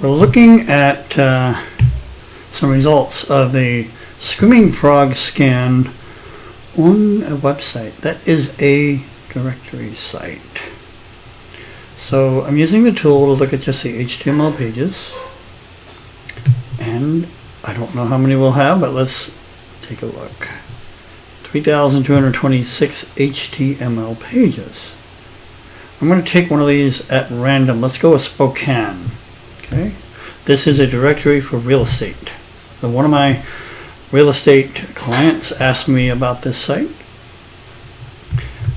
We're looking at uh, some results of the Screaming Frog scan on a website. That is a directory site. So I'm using the tool to look at just the HTML pages. And I don't know how many we'll have, but let's take a look. 3,226 HTML pages. I'm going to take one of these at random. Let's go with Spokane. Okay. This is a directory for real estate. So one of my real estate clients asked me about this site.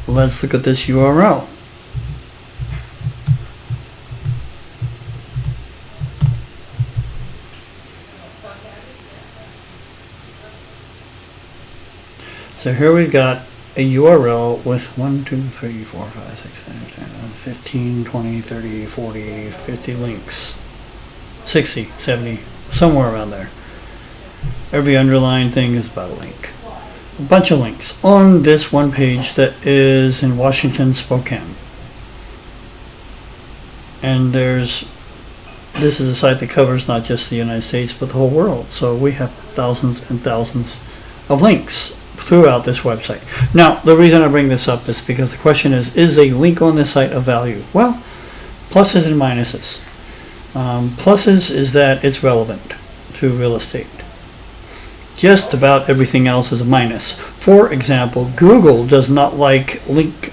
Let's look at this URL. So here we've got a URL with 1, 2, 3, 4, 5, 6, 7, 10, 15, 20, 30, 40, 50 links. 60, 70, somewhere around there. Every underlying thing is about a link. A bunch of links on this one page that is in Washington, Spokane. And there's, this is a site that covers not just the United States, but the whole world. So we have thousands and thousands of links throughout this website. Now, the reason I bring this up is because the question is, is a link on this site of value? Well, pluses and minuses. Um, pluses is that it's relevant to real estate. Just about everything else is a minus. For example, Google does not like link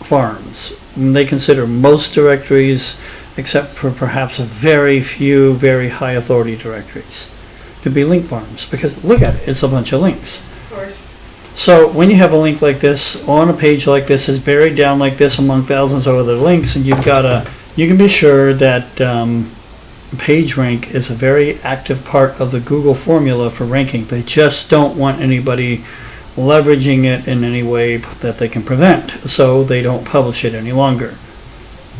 farms. They consider most directories, except for perhaps a very few very high authority directories, to be link farms. Because look at it, it's a bunch of links. So when you have a link like this on a page like this is buried down like this among thousands of other links and you've got a you can be sure that um, PageRank is a very active part of the Google formula for ranking. They just don't want anybody leveraging it in any way that they can prevent, so they don't publish it any longer.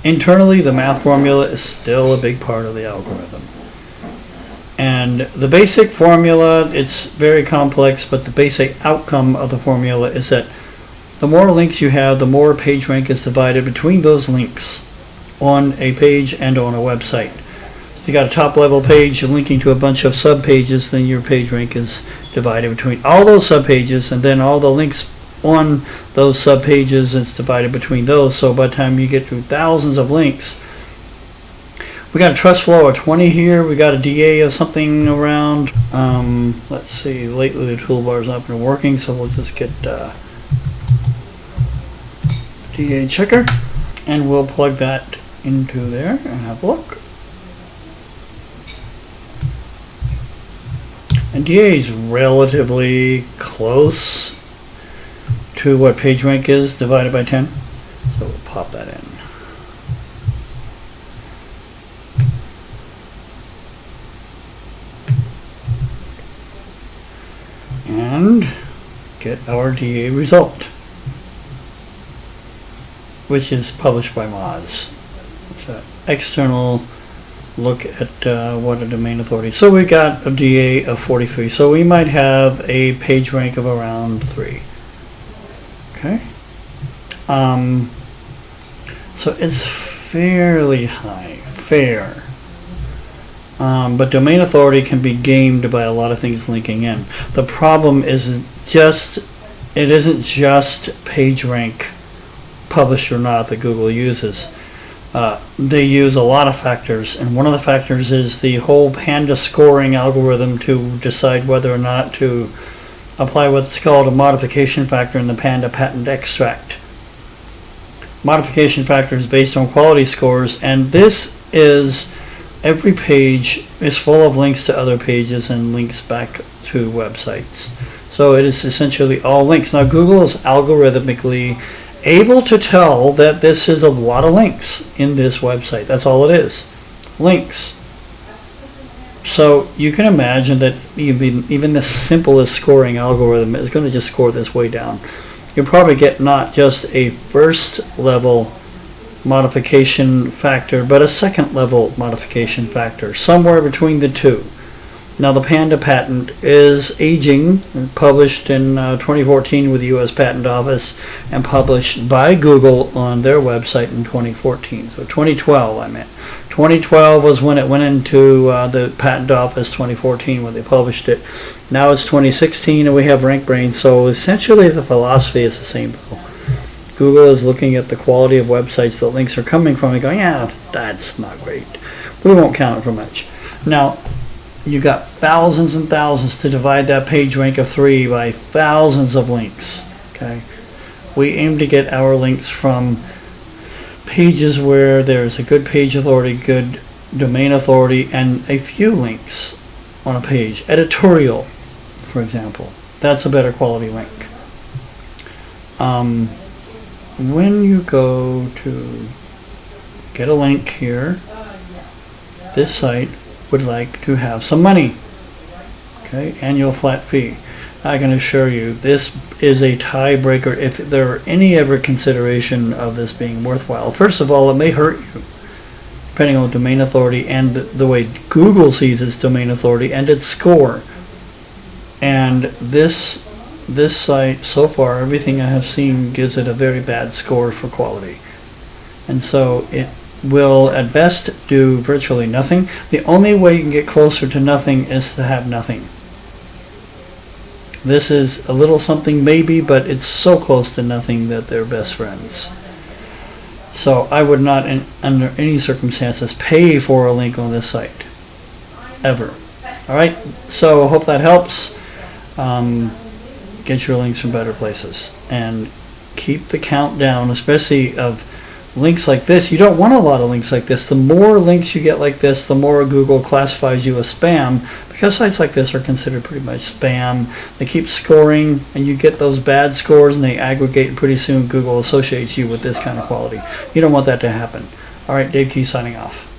Internally, the math formula is still a big part of the algorithm. And the basic formula, it's very complex, but the basic outcome of the formula is that the more links you have, the more PageRank is divided between those links on a page and on a website. If you got a top level page linking to a bunch of sub pages, then your PageRank is divided between all those sub pages and then all the links on those sub pages is divided between those. So by the time you get through thousands of links, we got a trust flow of 20 here. We got a DA of something around. Um, let's see. Lately the toolbar's not been working, so we'll just get uh, DA checker, and we'll plug that into there and have a look. And DA is relatively close to what PageRank is divided by 10. So we'll pop that in. and get our DA result, which is published by Moz. An external look at uh, what a domain authority. So we got a DA of 43. So we might have a page rank of around 3. Okay. Um, so it's fairly high. Fair. Um, but domain authority can be gamed by a lot of things linking in. The problem is just it isn't just PageRank published or not that Google uses. Uh, they use a lot of factors, and one of the factors is the whole Panda scoring algorithm to decide whether or not to apply what's called a modification factor in the Panda patent extract. Modification factor is based on quality scores, and this is every page is full of links to other pages and links back to websites. So it is essentially all links. Now Google is algorithmically able to tell that this is a lot of links in this website. That's all it is. Links. So you can imagine that even, even the simplest scoring algorithm is going to just score this way down. You'll probably get not just a first level modification factor, but a second level modification factor, somewhere between the two. Now, the Panda patent is aging, published in uh, 2014 with the U.S. Patent Office and published by Google on their website in 2014. So 2012, I meant. 2012 was when it went into uh, the Patent Office, 2014 when they published it. Now it's 2016 and we have RankBrain, so essentially the philosophy is the same. Google is looking at the quality of websites that links are coming from and going, yeah, that's not great. We won't count it for much. Now, you got thousands and thousands to divide that page rank of three by thousands of links. Okay, we aim to get our links from pages where there's a good page authority, good domain authority, and a few links on a page. Editorial, for example, that's a better quality link. Um, when you go to get a link here, this site would like to have some money. Okay, annual flat fee. I can assure you, this is a tiebreaker if there are any ever consideration of this being worthwhile. First of all, it may hurt you, depending on domain authority and the, the way Google sees its domain authority and its score. And this this site, so far, everything I have seen gives it a very bad score for quality. And so it will at best do virtually nothing. The only way you can get closer to nothing is to have nothing. This is a little something maybe, but it's so close to nothing that they're best friends. So I would not, in, under any circumstances, pay for a link on this site. Ever. All right. So I hope that helps. Um, get your links from better places and keep the count down, especially of links like this. You don't want a lot of links like this. The more links you get like this, the more Google classifies you as spam because sites like this are considered pretty much spam. They keep scoring and you get those bad scores and they aggregate and pretty soon Google associates you with this kind of quality. You don't want that to happen. All right, Dave Key signing off.